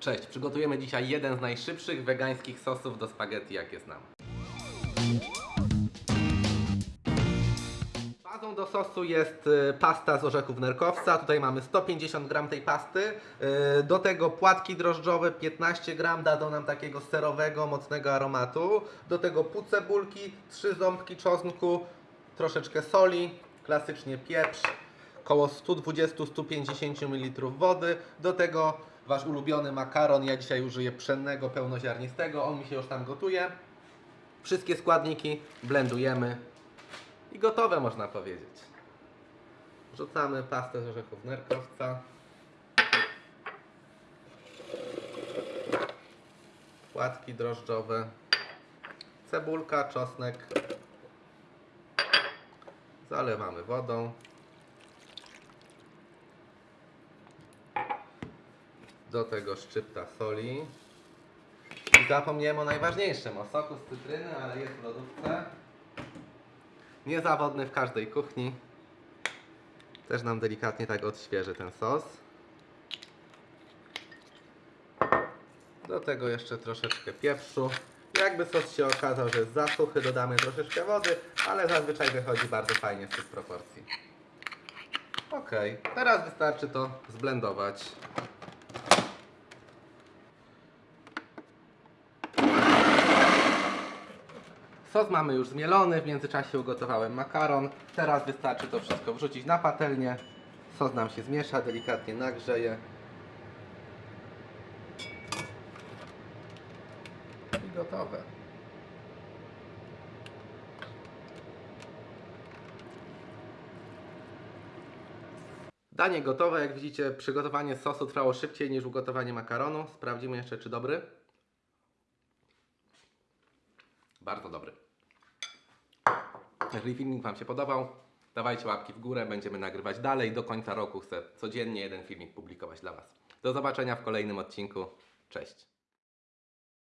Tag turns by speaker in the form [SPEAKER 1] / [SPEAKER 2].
[SPEAKER 1] Cześć, przygotujemy dzisiaj jeden z najszybszych wegańskich sosów do spaghetti, jakie znam. Bazą do sosu jest y, pasta z orzechów nerkowca. Tutaj mamy 150 gram tej pasty. Y, Do tego płatki drożdżowe 15 gram dadzą nam takiego serowego, mocnego aromatu. Do tego pół cebulki, 3 ząbki czosnku, troszeczkę soli, klasycznie pieprz, około 120-150 ml wody. Do tego wasz ulubiony makaron. Ja dzisiaj użyję pszennego, pełnoziarnistego. On mi się już tam gotuje. Wszystkie składniki blendujemy i gotowe można powiedzieć. Wrzucamy pastę z orzechów nerkowca. Płatki drożdżowe. Cebulka, czosnek. Zalewamy wodą. Do tego szczypta soli. I zapomniałem o najważniejszym, o soku z cytryny, ale jest w lodówce. Niezawodny w każdej kuchni. Też nam delikatnie tak odświeży ten sos. Do tego jeszcze troszeczkę pieprzu. Jakby sos się okazał, że jest za suchy, dodamy troszeczkę wody, ale zazwyczaj wychodzi bardzo fajnie z tych proporcji. Ok, teraz wystarczy to zblendować. Sos mamy już zmielony, w międzyczasie ugotowałem makaron. Teraz wystarczy to wszystko wrzucić na patelnię. Sos nam się zmiesza, delikatnie nagrzeje. I gotowe. Danie gotowe, jak widzicie, przygotowanie sosu trwało szybciej niż ugotowanie makaronu. Sprawdzimy jeszcze, czy dobry. Bardzo dobry. Jeżeli filmik Wam się podobał, dawajcie łapki w górę, będziemy nagrywać dalej. Do końca roku chcę codziennie jeden filmik publikować dla Was. Do zobaczenia w kolejnym odcinku. Cześć.